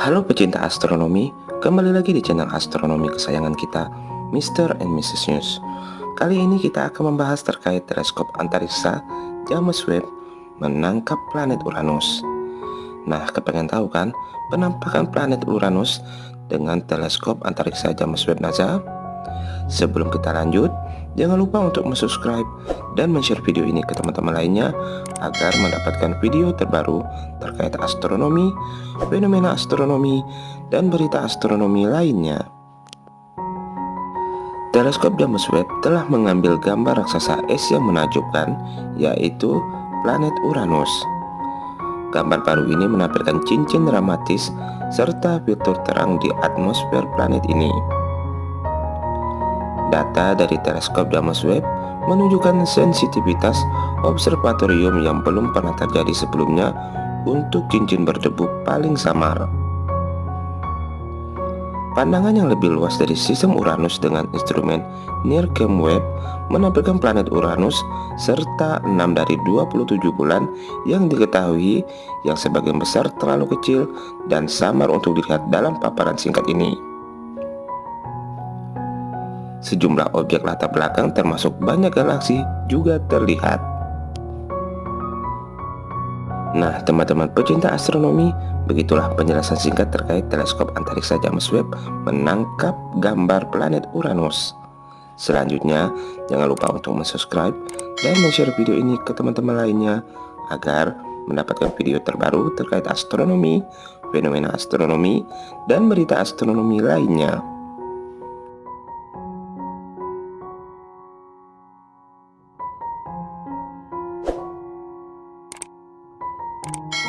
Halo pecinta astronomi, kembali lagi di channel astronomi kesayangan kita, Mr. and Mrs. News. Kali ini kita akan membahas terkait teleskop antariksa James Webb menangkap planet Uranus. Nah, kepengen tahu kan penampakan planet Uranus dengan teleskop antariksa James Webb NASA? Sebelum kita lanjut, jangan lupa untuk subscribe dan share video ini ke teman-teman lainnya agar mendapatkan video terbaru terkait astronomi, fenomena astronomi, dan berita astronomi lainnya. Teleskop James Webb telah mengambil gambar raksasa es yang menakjubkan, yaitu planet Uranus. Gambar baru ini menampilkan cincin dramatis serta fitur terang di atmosfer planet ini. Data dari teleskop James Webb menunjukkan sensitivitas observatorium yang belum pernah terjadi sebelumnya untuk cincin berdebu paling samar. Pandangan yang lebih luas dari sistem Uranus dengan instrumen NIRCam Webb menampilkan planet Uranus serta 6 dari 27 bulan yang diketahui yang sebagian besar terlalu kecil dan samar untuk dilihat dalam paparan singkat ini. Sejumlah objek latar belakang termasuk banyak galaksi juga terlihat. Nah, teman-teman pecinta astronomi, begitulah penjelasan singkat terkait teleskop antariksa James Webb menangkap gambar planet Uranus. Selanjutnya, jangan lupa untuk subscribe dan share video ini ke teman-teman lainnya agar mendapatkan video terbaru terkait astronomi, fenomena astronomi, dan berita astronomi lainnya. you